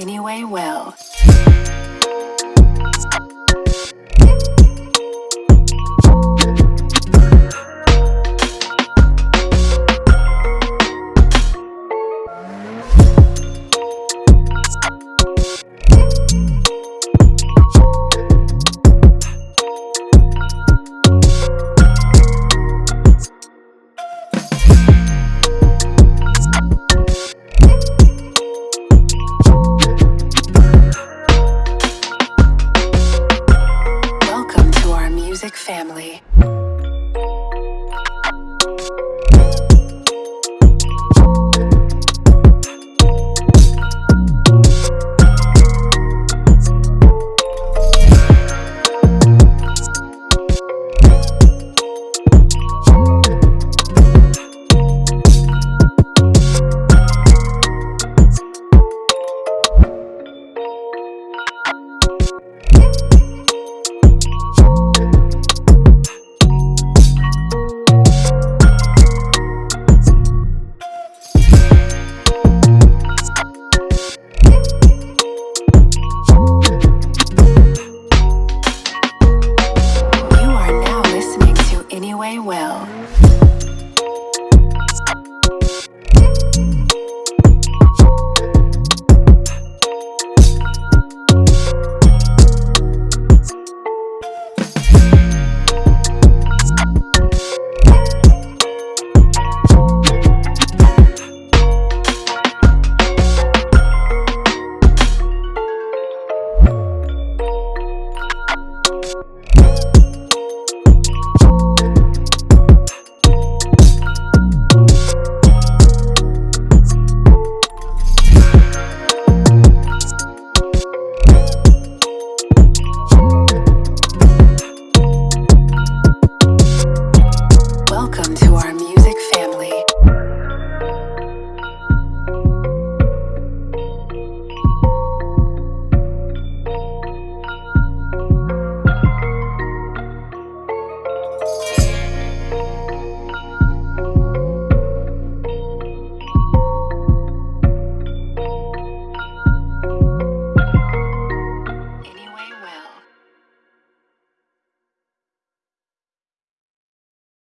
Anyway Well.